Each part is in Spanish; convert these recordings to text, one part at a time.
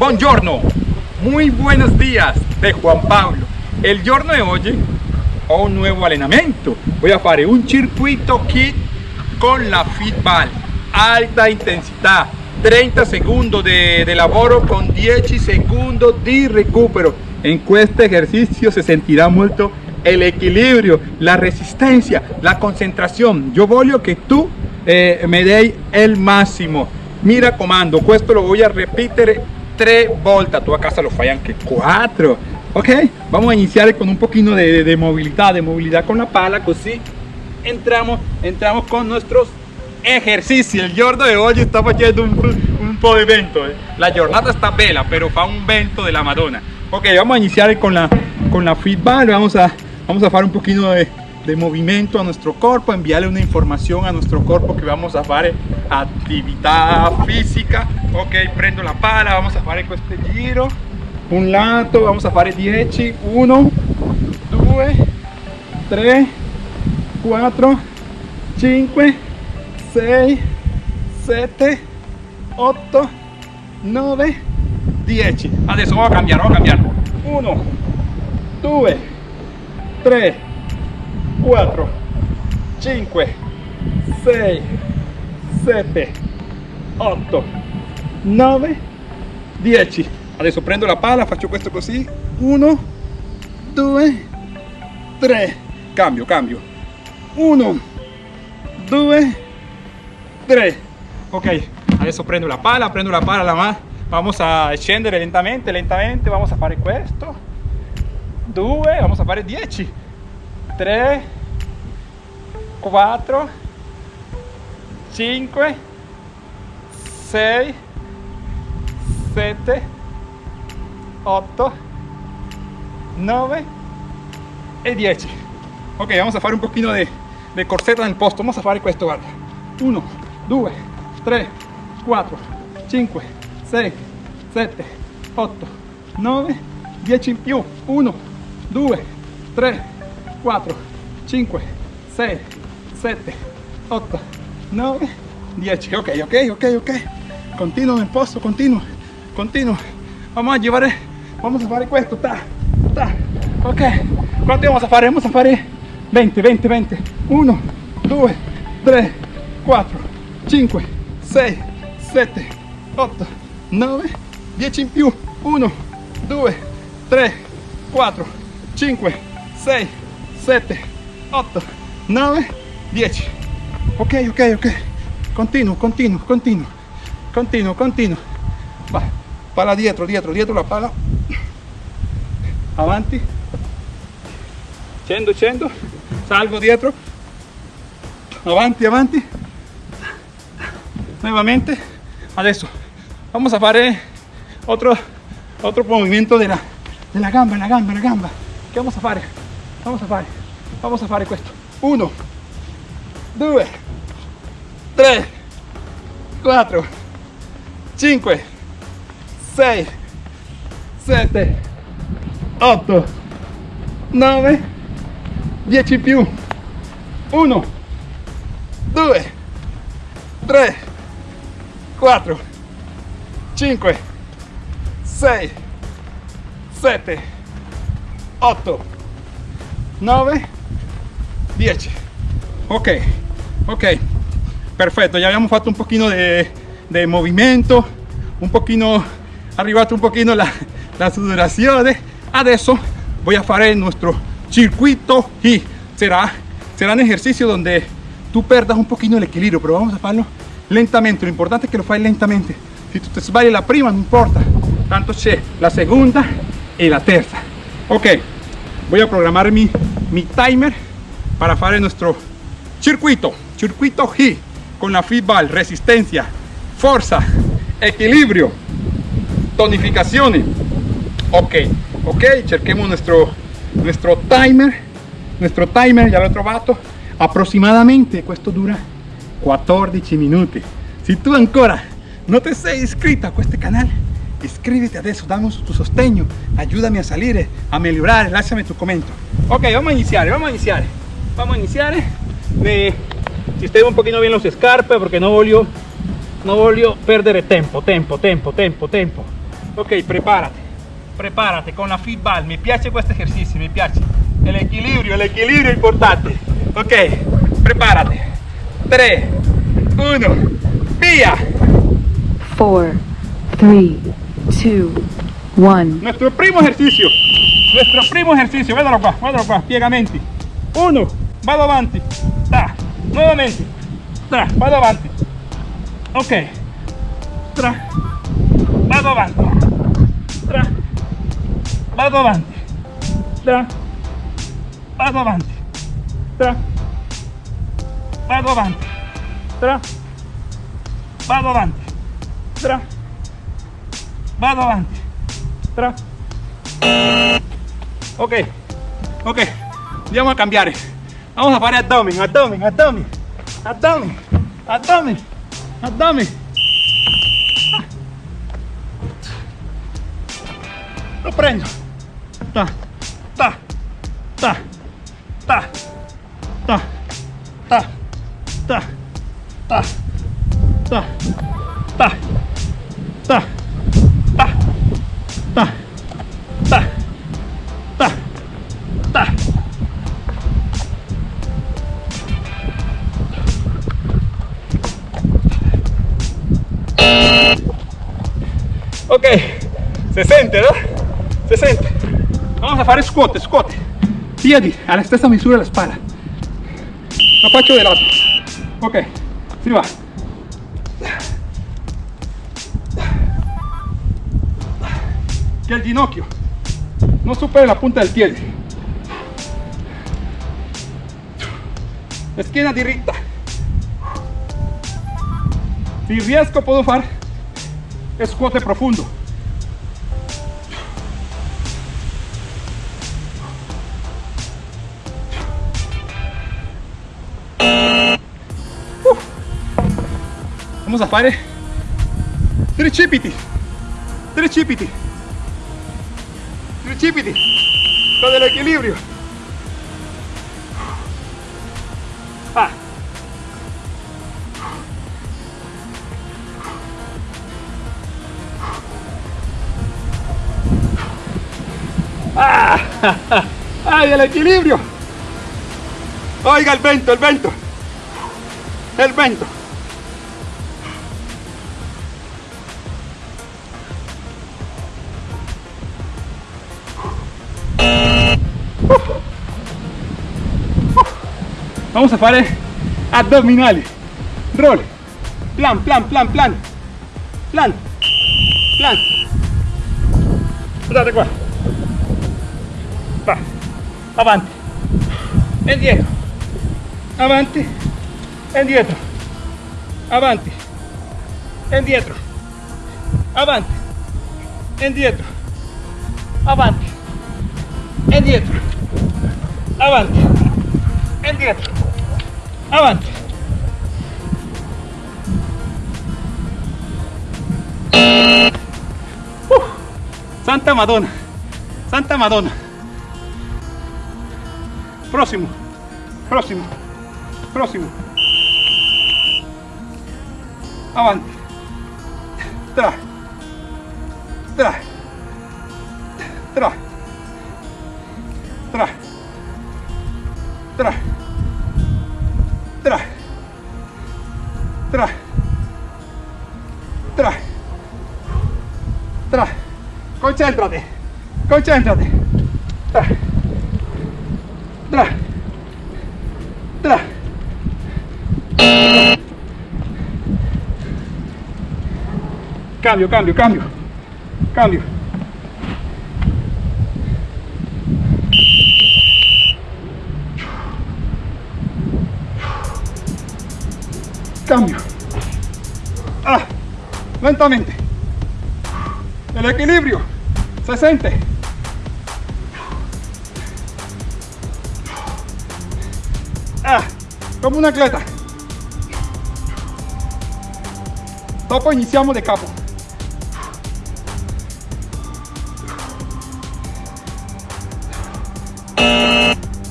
Buongiorno, muy buenos días de Juan Pablo. El giorno de hoy ho un nuevo allenamento. Voy a hacer un circuito kit con la Fitball, alta intensidad, 30 segundos de, de lavoro con 10 segundos de recupero. En este ejercicio se sentirá mucho el equilibrio, la resistencia, la concentración. Yo voglio que tú eh, me dei el máximo. Mira comando, esto lo voy a repetir tres volte, tu a casa lo fai anche quattro, ok? Vamos a iniciar con un poquito de, movilidad, de movilidad con la pala, así entramos, entramos con nuestros ejercicios. El giorno de hoy está haciendo un, un po' de vento, eh. la jornada está bella, pero fa un vento de la Madonna. Ok, vamos a iniciar con la, con la feedback, vamos a, vamos a hacer un poquito de, de movimiento a nuestro cuerpo, enviarle una información a nuestro cuerpo que vamos a hacer actividad física. Ok, prendo la pala, vamos a hacer este giro. Un lato, vamos a hacer 10, 1, 2, 3, 4, 5, 6, 7, 8, 9, 10. Adesso vamos a cambiare, vamos a cambiare. 1, 2, 3, 4 5 6 7 8 9 10 adesso prendo la pala faccio questo così 1 2 3 cambio cambio. 1 2 3 ok adesso prendo la pala prendo la pala la mano vamos a scendere lentamente lentamente. Vamos a fare questo 2 vamos a fare 10 3, 4, 5, 6, 7, 8, 9 y 10. Ok, vamos a hacer un poquito de, de corsetta el posto. Vamos a hacer esto, guarda. 1, 2, 3, 4, 5, 6, 7, 8, 9, 10 in più. 1, 2, 3, 4, 5, 6, 7, 8, 9, 10. Ok, ok, ok, ok. Continuo en posto, continuo, continuo. Vamos a llevar, vamos a hacer esto, ta, ta. Ok, ¿cuánto vamos a hacer? Vamos a hacer 20, 20, 20. 1, 2, 3, 4, 5, 6, 7, 8, 9, 10 in più. 1, 2, 3, 4, 5, 6, 7, 8, 9, 10. Ok, ok, ok. Continuo, continuo, continuo. Continuo, continuo. Va, pala dietro, dietro, dietro la pala. Avanti. Scendo, scendo. Salgo dietro. Avanti, avanti. Nuevamente. Adesso vamos a hacer otro, otro movimiento de la, de la gamba, la gamba, la gamba. ¿Qué vamos a hacer? Vamos a fare vamos a fare questo. 1 2 3 4 5 6 7 8 9 10 più. 1 2 3 4 5 6 7 8 9 10 ok ok. Perfecto ya habíamos hecho un poquito de, de movimiento un poquito arribato un poquito la, la sudorazione adesso voy a hacer nuestro circuito y será será un ejercicio donde tú perdas un poquito el equilibrio pero vamos a hacerlo lentamente. Lo importante es que lo fai lentamente. Si tú te sbagli la prima no importa. Tanto la segunda y la tercera. Ok voy a programar mi, mi timer para hacer nuestro circuito, circuito G con la feedball, resistencia, fuerza, equilibrio, tonificación. Ok, ok, cerquemos nuestro, nuestro timer, nuestro timer, ya lo trovato, aproximadamente, esto dura 14 minutos. Si tú ancora no te sei inscrito a este canal, iscriviti adesso, damos tu sostegno, ayúdame a salir, a mejorar, lasciami tu comento. Ok, vamos a iniciar, vamos a iniciar. Vamos a iniciar. Me sistemo un poquito bien los scarpe porque no voglio, no voglio perdere tempo, tempo, tempo, tempo, tempo. Ok, prepárate, prepárate con la feedball. Me piace este ejercicio, me piace. El equilibrio, el equilibrio importante. Ok, prepárate. 3, 1, vía. 4, 3, 2, 1. Nuestro primo ejercicio. Nuestro primo ejercicio. Vedalo qua, vedalo qua, piegamenti. Uno, vado avanti. Ta, nuovamente. Tra, vado avanti. Ok. Tra, vado avanti. Tra, vado avanti. Tra, vado avanti. Tra, vado avanti. Tra, vado avanti. Tra, vado avanti. Tra. Ok, ok, andiamo a cambiare. Vamos a fare abdomen, abdomen, abdomen, abdomen, abdomen, abdomen. Lo prendo. Ta, ta, ta, ta, ta, ta, ta, ta, ta, 60, ¿no? 60. Vamos a hacer escote, escote. Piedi a la stessa misura la espalda. Lo faccio de lato. Ok, si va. El ginocchio no supere la punta del pie. Esquina directa. Si riesgo puedo hacer escote profundo. Vamos a fare tricipiti. Tricipiti. Tricipiti. Con el equilibrio. Ah. Ah, ¡Ay, el equilibrio! Oiga el vento, el vento. El vento. Vamos a fare abdominali. Roll. Plan, plan, plan, plan. Plan. Plan. Guardate qua. Va. Avanti. E indietro. Avanti. E indietro. Avanti. E indietro. Avanti. E indietro. Avanti. Indietro. Avanti. E indietro. Avanti. Santa Madonna. Santa Madonna. Próximo. Próximo. Próximo. Avanti. Tra. Tra. Tra. Tra. Tra. Tra. Tra. Tra. Tra. Concéntrate. Concéntrate. Tra. Tra. Tra. Cambio, cambio, cambio. Cambio. Cambio. Ah, lentamente. El equilibrio se siente. Ah, como un atleta. Dopo iniziamo de capo.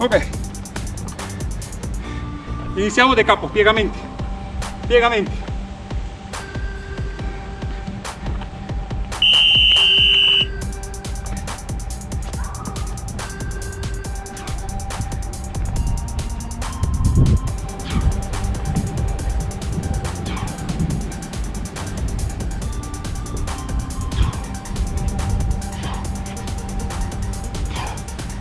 Ok. Iniziamo de capo, piegamenti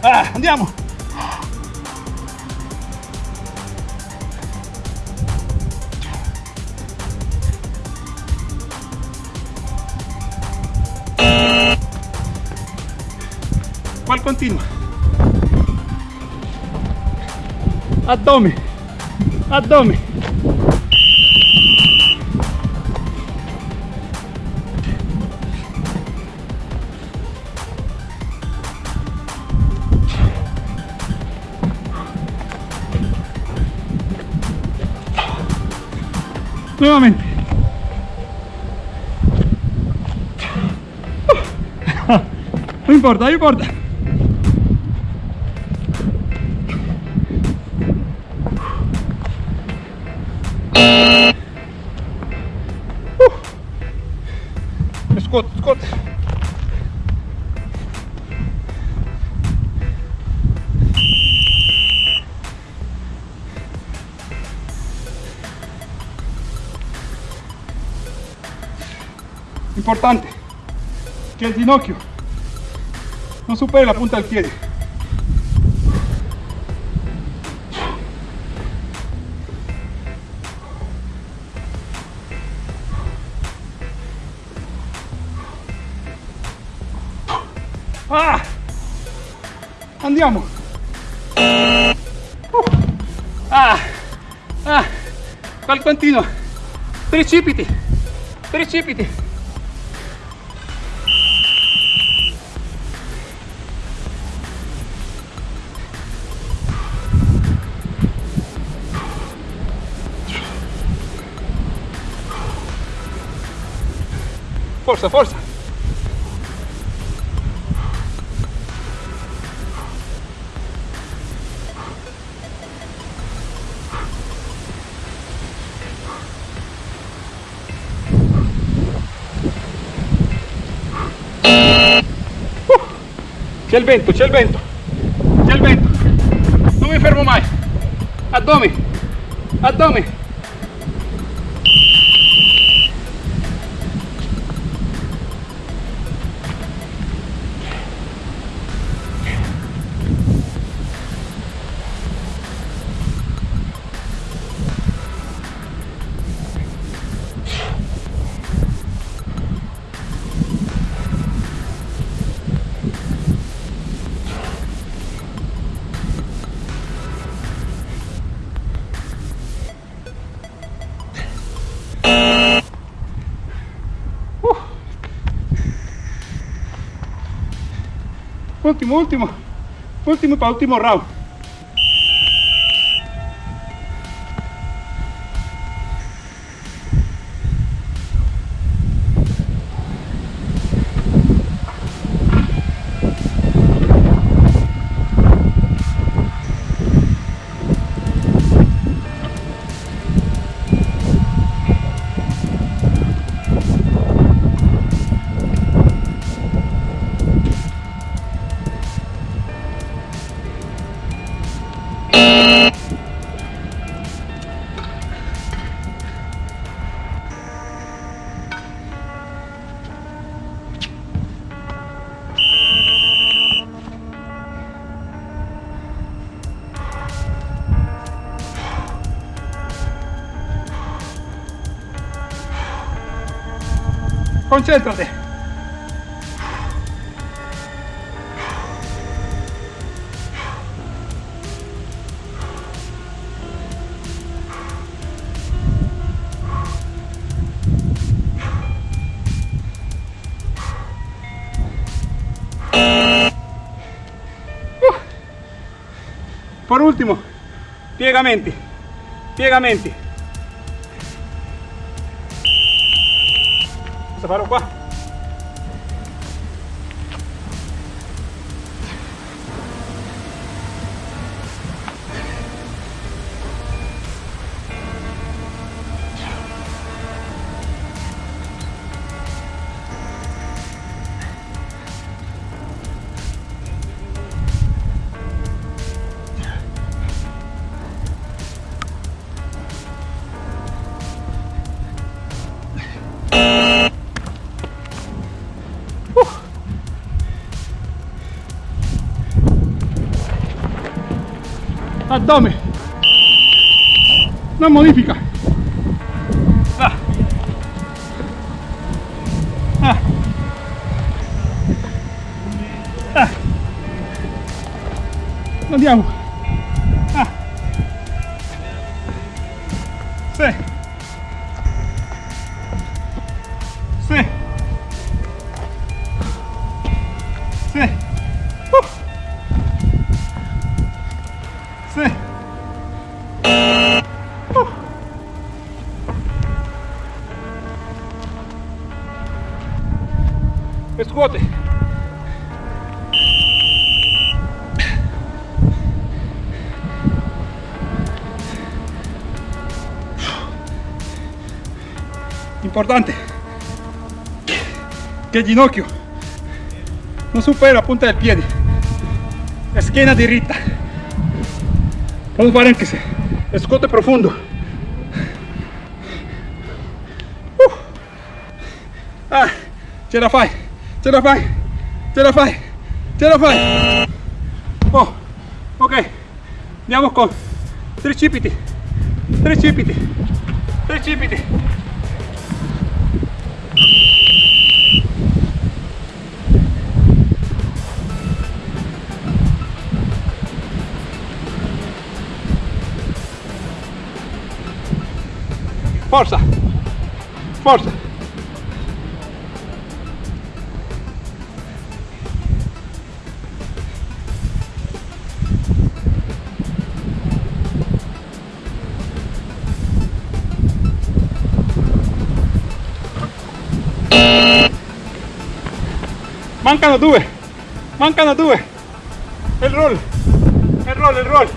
Ah, andiamo! Abdomen. Abdomen. Nuevamente. No importa, no importa. Scott, Scott. Importante que el ginocchio no supere la punta del pie. Andiamo! Uh. Ah! Ah! Qual continuo! Precipiti! Precipiti! Forza, forza! Il vento, c'è il vento, c'è il vento. Non mi fermo mai. Addome, addome. Último, último. Último para último round. Concéntrate. Uh. Por último, piegamenti, piegamenti. acabaram. Uá! Abdomen. No modifica. Ah. Ah. Ah. Andiamo. Importante il ginocchio non supera la punta del piede. La schiena diritta. Vamos se scuote profondo. Uh. Ah, ce la fai, ce la fai, ce la fai, ce la fai. Oh, ok, andiamo con tricipiti, tricipiti, tricipiti. Forza, forza. Mancano due, mancano due. Il roll, il roll, il roll.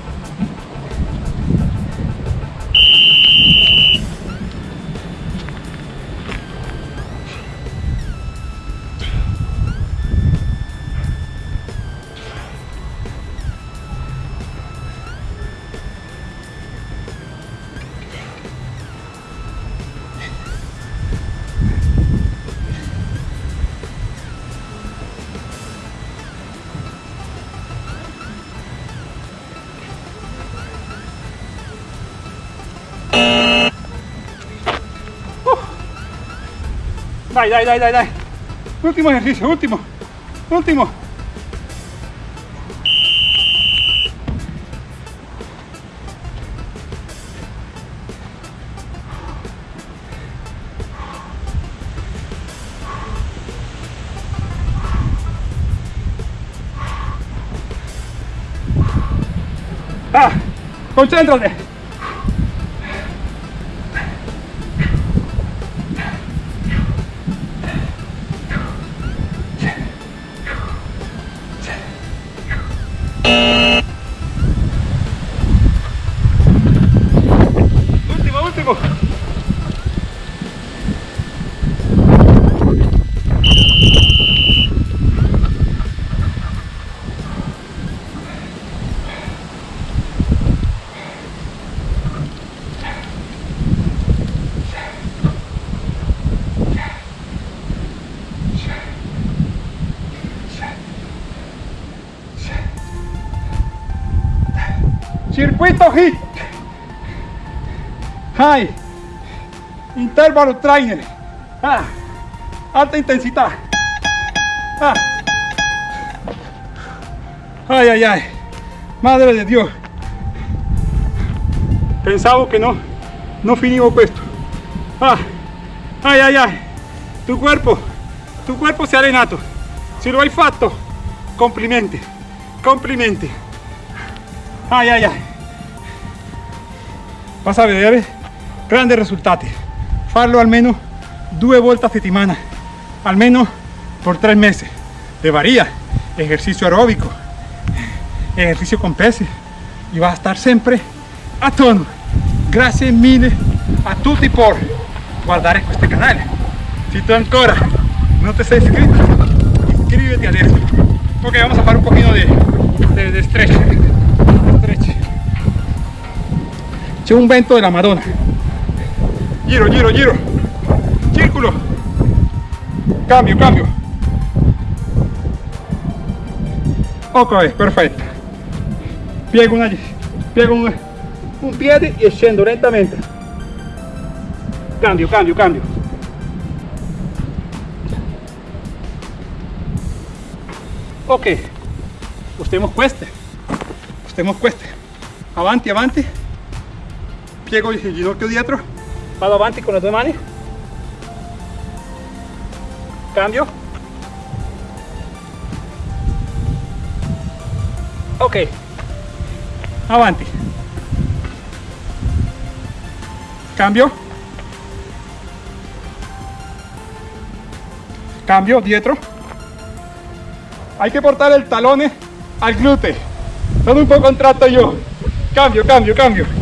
Dai, dai, dai, dai, dai. Último ejercicio, último. Último. Ah, concéntrate. Circuito HIT. High. Intervalo trainer. Ah. Alta intensidad. Ah. Ay, ay, ay. Madre de Dios. Pensavo che no, no finivo questo. Ah. Ay, ay, ay. Tu cuerpo, tu cuerpo si è allenato. Se lo hai fatto, complimenti. Complimenti. Ay, ay, ay. Vas a vedere grandi risultati. Farlo almeno due volte a settimana, almeno por tres meses. Te varía ejercicio aeróbico, ejercicio con peso y vas a estar siempre a tono. Grazie mille a tutti por guardare questo canale. Si tú ancora no te sei iscritto, iscríbete adesso. Ok, vamos a fare un poquito de, de, de stretch. Un vento della Madonna. Giro, giro, giro. Círculo. Cambio, cambio. Ok, perfetto. Piego una Piego un, un piede e scendo lentamente. Cambio, cambio, cambio. Ok, ustiamo queste, ustiamo queste. Avanti, avanti. Piego il ginocchio dietro, vado avanti con le due mani. Cambio. Ok, avanti. Cambio. Cambio, dietro. Hay que portar el talón al glúteo. Todo un poco contrato yo. Cambio, cambio, cambio. Cambio.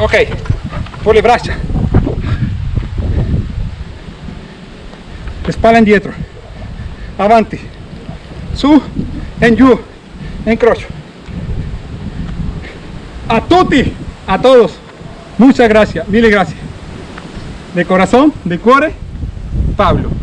Ok, por le braccia. Spalla indietro. Avanti. Su, en giù, en crocio. A tutti, a todos. Muchas gracias, mil gracias. De corazón, de cuore, Pablo.